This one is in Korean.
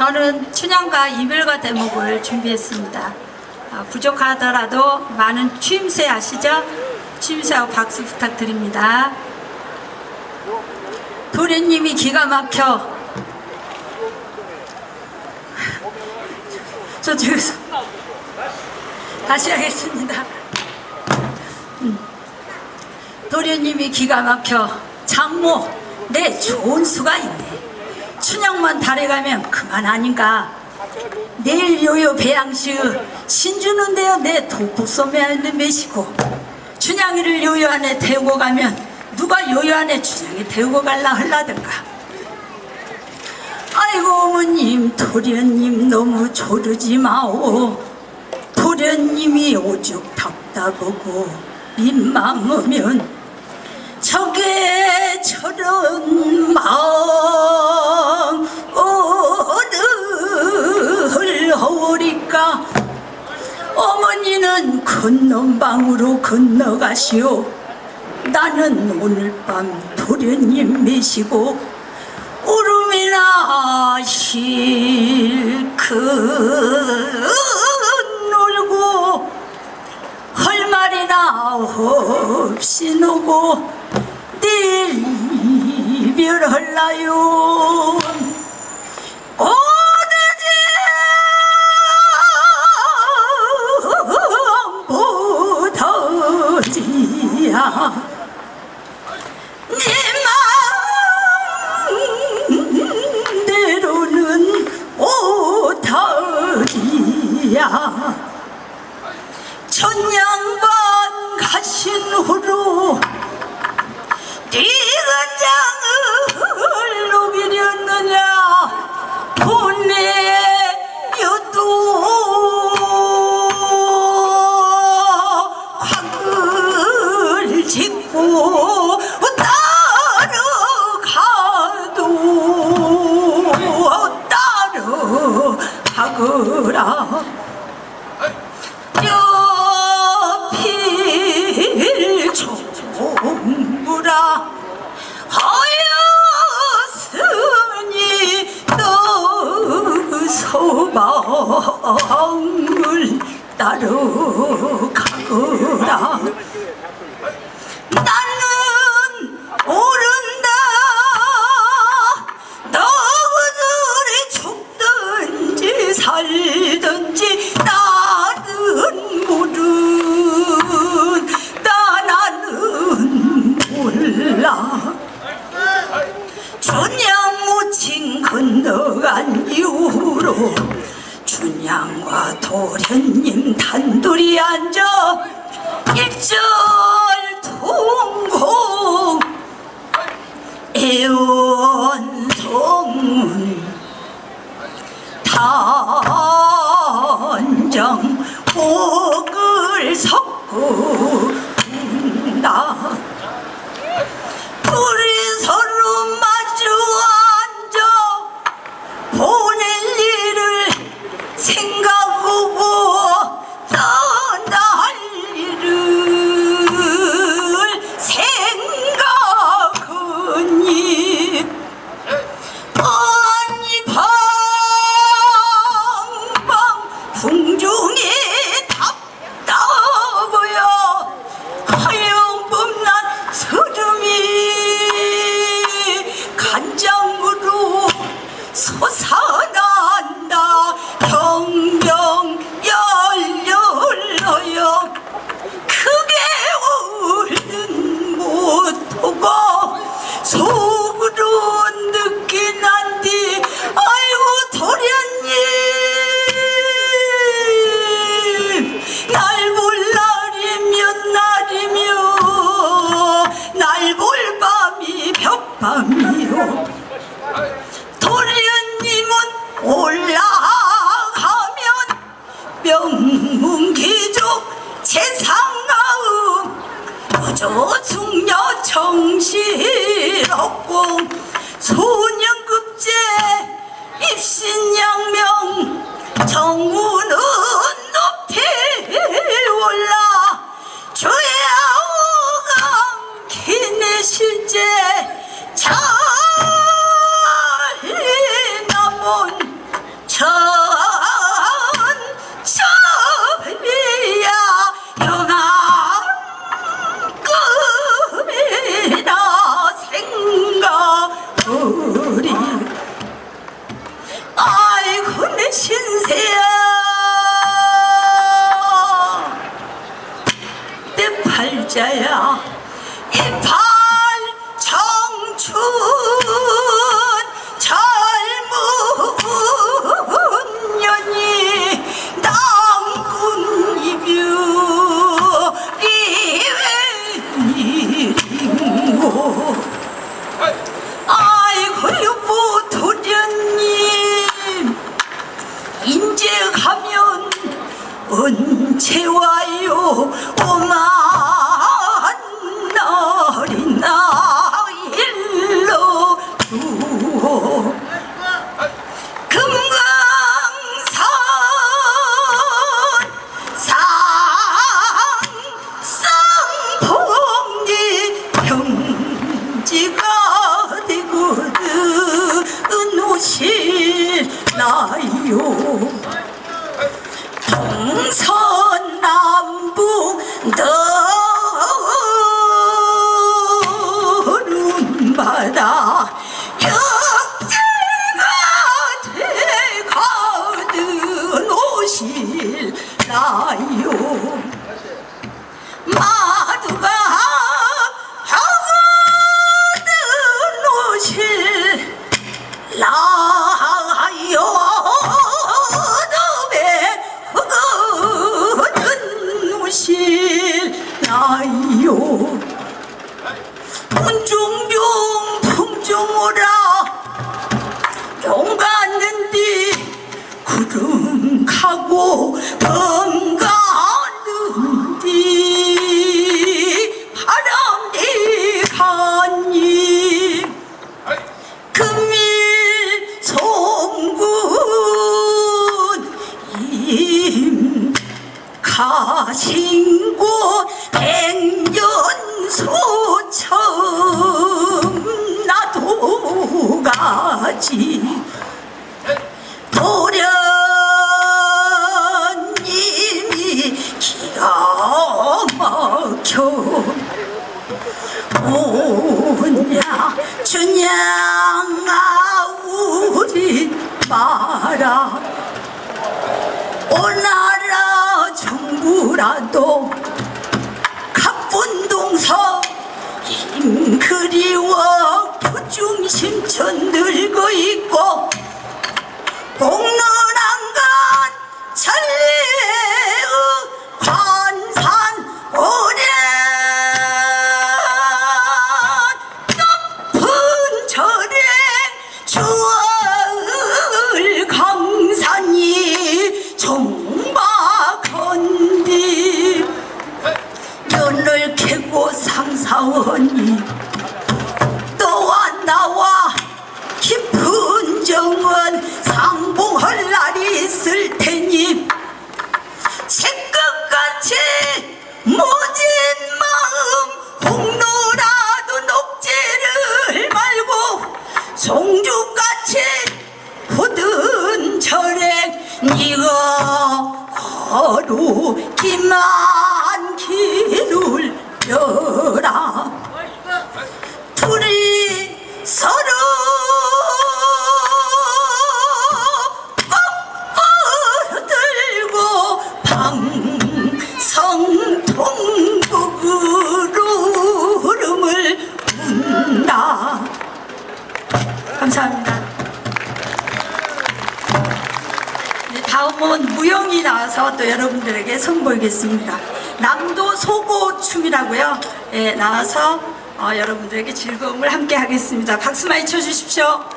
저는 춘향과 이별과 대목을 준비했습니다. 아, 부족하더라도 많은 추임새 아시죠? 추임새하고 박수 부탁드립니다. 도련님이 기가 막혀 저쪽에서 다시 하겠습니다. 음. 도련님이 기가 막혀 장모 내 좋은 수가 있네. 춘향만 달해가면 그만 아닌가. 내일 요요 배양시 신주는데요 내 도국소매하는 메시고 춘향이를 요요 안에 태우고 가면 누가 요요 안에 춘향이 태우고 갈라 할라든가. 아이고 어머님 도련님 너무 조르지 마오 도련님이 오죽 답답하고 민망하면 저게 저런 마음 허리까 어머니는 건넌방으로 건너가시오. 나는 오늘 밤 도련님 메시고 울음이나 실컷 놀고 할 말이나 없이 노고 내일 이별할라요 천냥 건너간 이후로 춘향과 도련님 단둘이 앉아 일절 통공 애원성문 단정 복을 섞고 운 벽밤이요 도련님은 올라가면 명문기족 재상가음 부조 중녀 정실없고 소년급제 입신 내팔 오실나 가지 도련님이 기가 막혀. 오냐 주냥아 우리 마라. 오나라 정부라도 부중심천 늙어 있고 공론한간 천리의 관산 오래. 높은 절에 주얼 강산이 정박한디. 연을 캐고 상사원이 나와 깊은 정원 상봉할 날이 있을 테니 새끝같이 모진 마음 홍로라도 녹지를 말고 송죽같이 굳은 절에 네가 하루 기만 감사합니다 네, 다음은 무용이 나와서 또 여러분들에게 선보이겠습니다. 남도 소고 춤이라고요. 예, 나와서 어, 여러분들에게 즐거움을 함께 하겠습니다. 박수 많이 쳐주십시오.